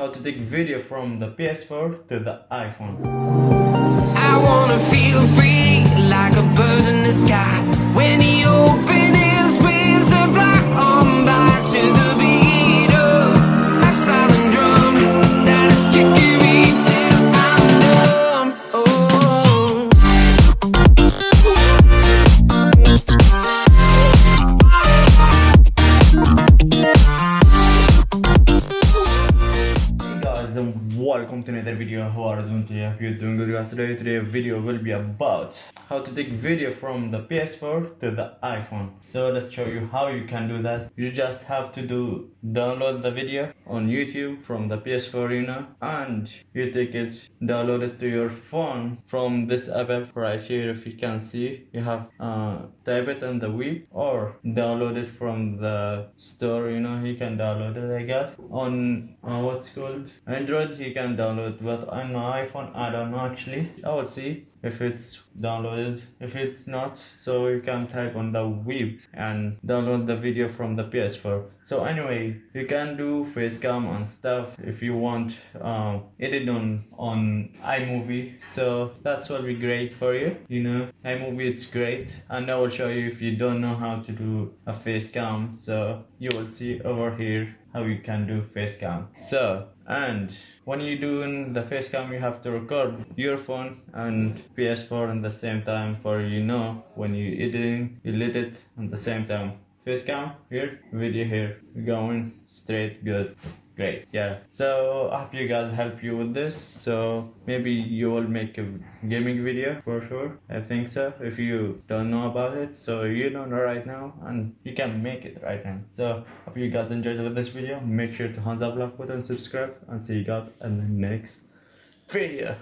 how to take video from the PS4 to the iPhone. Welcome to another video. How are you doing today? If you're doing good guys. Today today's video will be about how to take video from the ps4 to the iphone. So let's show you how you can do that. You just have to do download the video on youtube from the ps4 you know and you take it download it to your phone from this app right here. If you can see you have uh type it on the web or download it from the store you know. You can download it i guess. On uh, what's called? Android you can download but on iphone i don't know actually i will see if it's downloaded. If it's not so you can type on the web and download the video from the ps4 so anyway you can do face cam and stuff if you want um edit on on imovie. So that's will be great for you you know. imovie it's great. And i will show you if you don't know how to do a face cam. So you will see over here how you can do face cam. So and when you're doing the face cam you have to record your phone and ps4 at the same time for you know when you eating you let it at the same time face cam here. Video here. Going straight good. Great. Yeah. So i hope you guys help you with this. So maybe you will make a gaming video for sure. I think so if you don't know about it. So you don't know right now and you can make it right now. So hope you guys enjoyed with this video. Make sure to hands up like button subscribe and see you guys in the next video.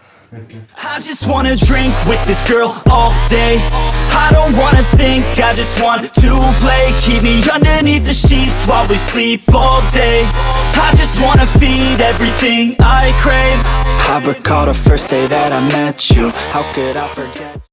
I just wanna drink with this girl all day. I don't wanna think, I just want to play. Keep me underneath the sheets while we sleep all day. I just wanna feed everything I crave. I recall the first day that I met you. How could I forget